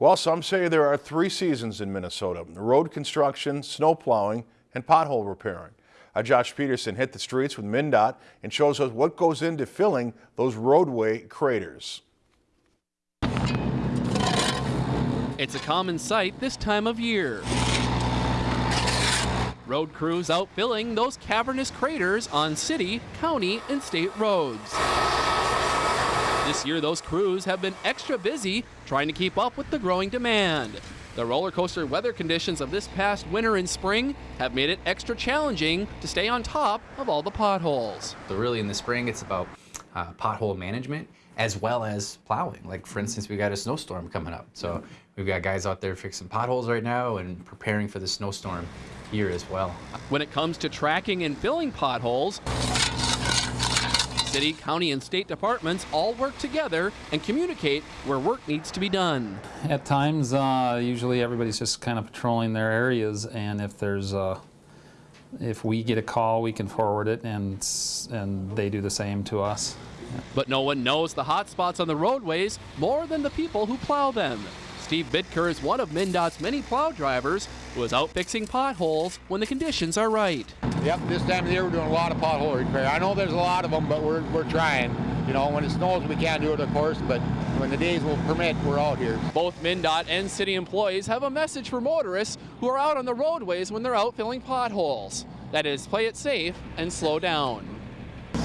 Well, some say there are three seasons in Minnesota, road construction, snow plowing, and pothole repairing. Our Josh Peterson hit the streets with MnDOT and shows us what goes into filling those roadway craters. It's a common sight this time of year. Road crews out filling those cavernous craters on city, county, and state roads. This year, those crews have been extra busy trying to keep up with the growing demand. The roller coaster weather conditions of this past winter and spring have made it extra challenging to stay on top of all the potholes. So really in the spring, it's about uh, pothole management as well as plowing. Like for instance, we got a snowstorm coming up. So we've got guys out there fixing potholes right now and preparing for the snowstorm here as well. When it comes to tracking and filling potholes, City, county, and state departments all work together and communicate where work needs to be done. At times, uh, usually everybody's just kind of patrolling their areas, and if there's a, if we get a call, we can forward it, and and they do the same to us. But no one knows the hot spots on the roadways more than the people who plow them. Steve Bitker is one of MnDOT's many plow drivers who is out fixing potholes when the conditions are right. Yep, this time of the year we're doing a lot of pothole repair. I know there's a lot of them, but we're, we're trying. You know, when it snows we can't do it, of course, but when the days will permit, we're out here. Both MnDOT and city employees have a message for motorists who are out on the roadways when they're out filling potholes. That is, play it safe and slow down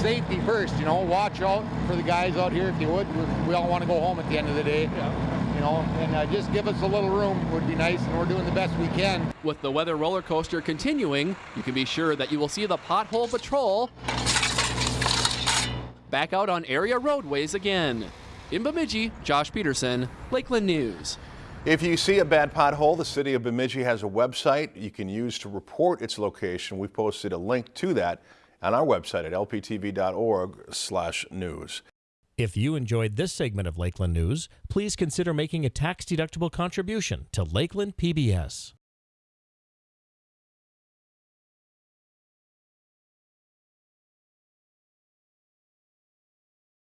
safety first, you know, watch out for the guys out here if you would. We all want to go home at the end of the day. Yeah. You know, and uh, just give us a little room would be nice, and we're doing the best we can. With the weather roller coaster continuing, you can be sure that you will see the pothole patrol back out on area roadways again. In Bemidji, Josh Peterson, Lakeland News. If you see a bad pothole, the city of Bemidji has a website you can use to report its location. We've posted a link to that on our website at lptv.org/news. If you enjoyed this segment of Lakeland News, please consider making a tax-deductible contribution to Lakeland PBS.